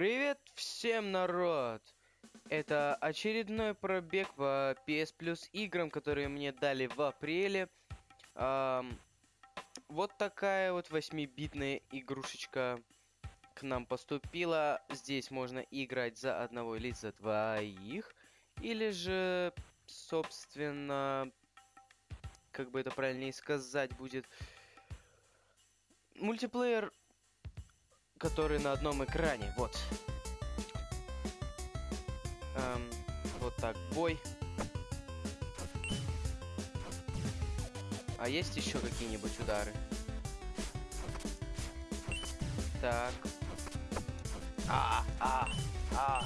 Привет всем, народ! Это очередной пробег по PS Plus играм, которые мне дали в апреле. Ам, вот такая вот 8-битная игрушечка к нам поступила. Здесь можно играть за одного или за двоих. Или же, собственно, как бы это правильнее сказать будет, мультиплеер который на одном экране. Вот. Эм, вот так, бой. А есть еще какие-нибудь удары? Так. А, а, а.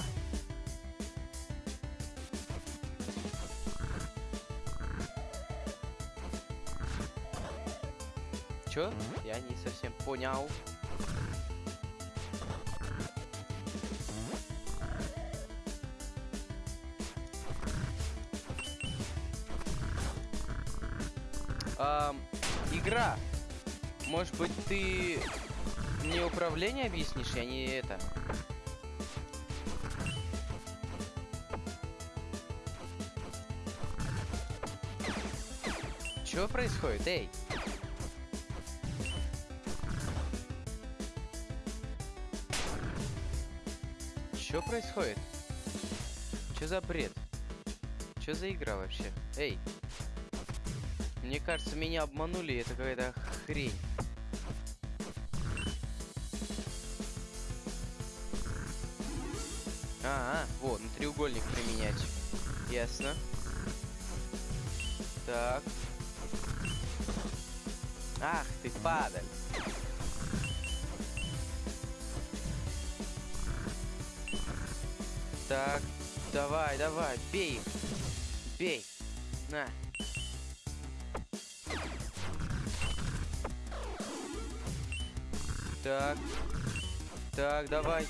Чё? Я не совсем понял. Может быть, ты мне управление объяснишь, я не это. Что происходит? Эй! Что происходит? Что за бред? Что за игра вообще? Эй! Мне кажется, меня обманули, это какая-то хрень. А, -а вот, на треугольник применять. Ясно. Так. Ах ты, падаль. Так, давай, давай, бей. Бей. На. Так. Так, давай.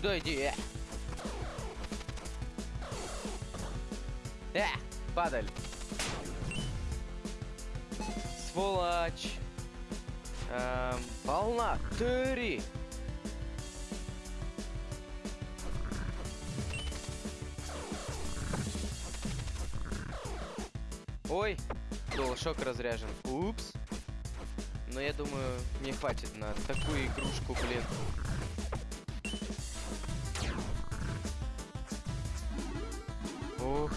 Сюда иди. Э, падаль. Сволочь. Эм, волна. Три. Ой, шок разряжен. Упс. Но я думаю, мне хватит на такую игрушку, блин. Ух.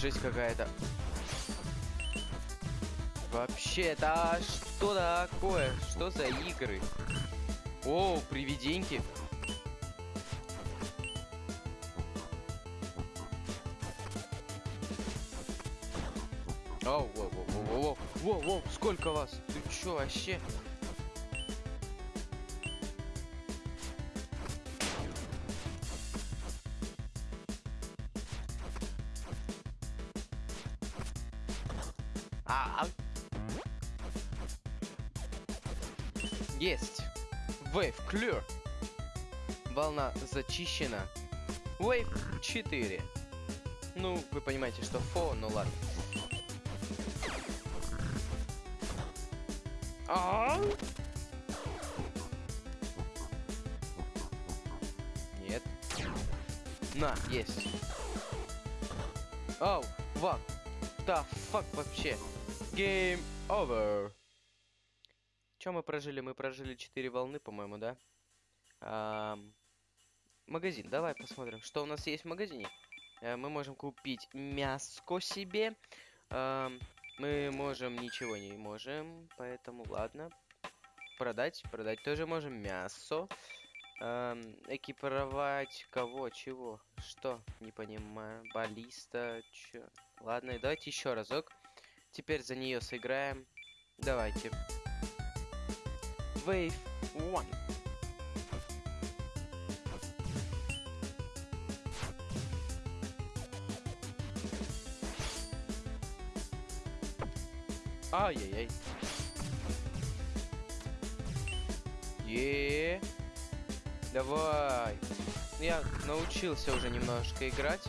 Жесть какая-то. Вообще, это что такое? Что за игры? О, привиденьки. Оу, воу, воу, воу, воу, воу, воу, сколько вас? Ты чё вообще? Есть. Wave clear. Волна зачищена. Wave 4. Ну, вы понимаете, что фо, ну ладно. А? Нет. На, есть. Оу, what the fuck вообще? Game over. Чем мы прожили? Мы прожили 4 волны, по-моему, да? А, магазин. Давай посмотрим, что у нас есть в магазине. А, мы можем купить мяско себе. А, мы можем ничего не можем, поэтому ладно. Продать, продать тоже можем мясо. Эм, экипировать кого, чего, что, не понимаю. Баллиста, чё. Ладно, давайте еще разок. Теперь за нее сыграем. Давайте. Wave 1. Ай-яй-яй. Е. Давай. Я научился уже немножко играть.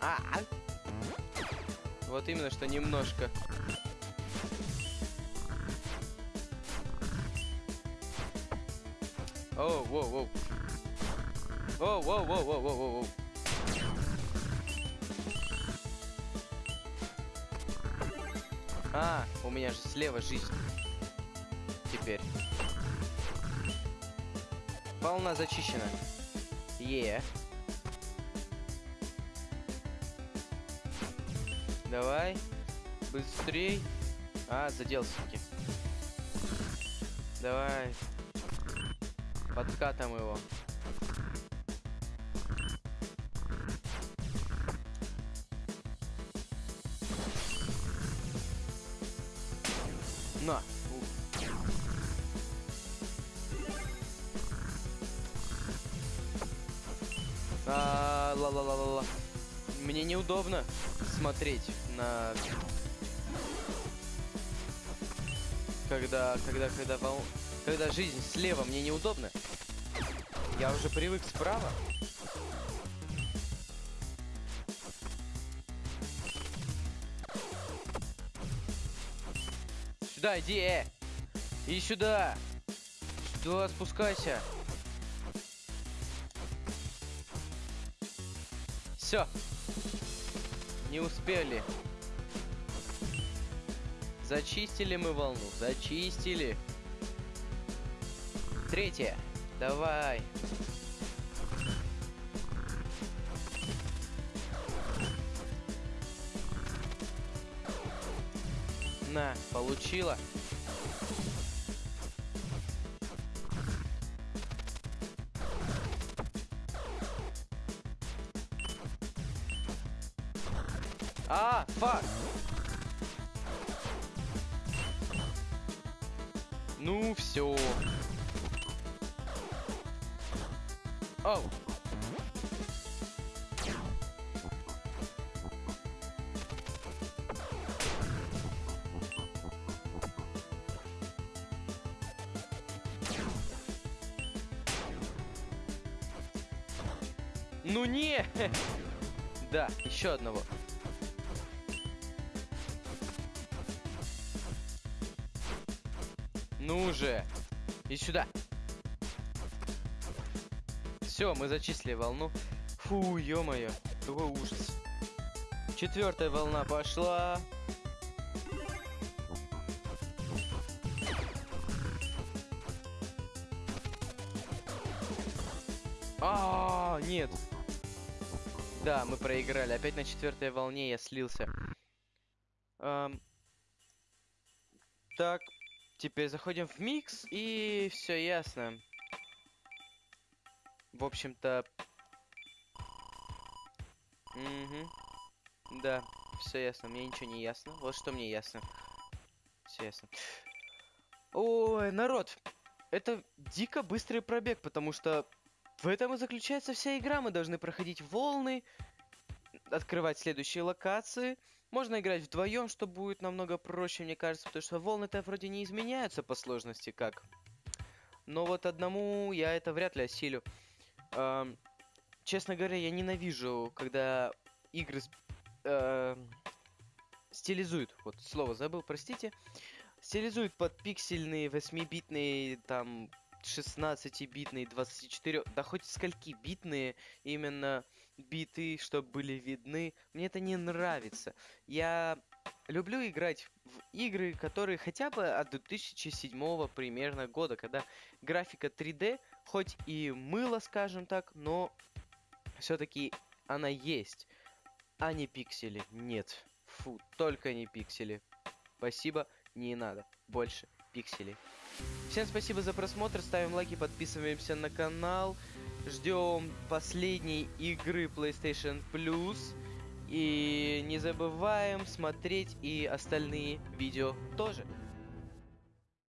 А, -а. Вот именно, что немножко. Оу, воу, воу. Оу, воу, воу, воу, воу, воу. А, у меня же слева жизнь. Теперь. Волна зачищена. Е. Давай. Быстрей. А, заделся-таки. Давай. Подкатом его. На. Ла ла ла ла ла. Мне неудобно смотреть на когда когда когда вол... когда жизнь слева мне неудобно. Я уже привык справа. Сюда иди, э! Иди сюда! Сюда спускайся! Все. Не успели. Зачистили мы волну. Зачистили. Третье. Давай. На, получила. А, фак. Ну все. Оу. Ну не! Да, еще одного. Ну же! И сюда. Все, мы зачислили волну. Фу, ё-моё, какой ужас. Четвертая волна пошла. А, -а, -а нет. Да, мы проиграли. Опять на четвертой волне я слился. Эм... Так, теперь заходим в микс и все ясно. В общем-то... Угу. Да, все ясно. Мне ничего не ясно. Вот что мне ясно. Все ясно. Ой, народ. Это дико быстрый пробег, потому что в этом и заключается вся игра. Мы должны проходить волны, открывать следующие локации. Можно играть вдвоем, что будет намного проще, мне кажется, потому что волны-то вроде не изменяются по сложности как. Но вот одному я это вряд ли осилю. Эм, честно говоря, я ненавижу, когда игры э, стилизуют. Вот слово забыл, простите. Стилизуют под пиксельные, 8-битные, там, 16-битные, 24, да хоть скольки-битные именно биты, чтобы были видны. Мне это не нравится. Я люблю играть в игры, которые хотя бы от 2007 примерно года, когда графика 3D, хоть и мыло, скажем так, но все-таки она есть, а не пиксели. Нет. Фу, только не пиксели. Спасибо, не надо. Больше пикселей. Всем спасибо за просмотр, ставим лайки, подписываемся на канал. Ждем последней игры PlayStation Plus. И не забываем смотреть и остальные видео тоже.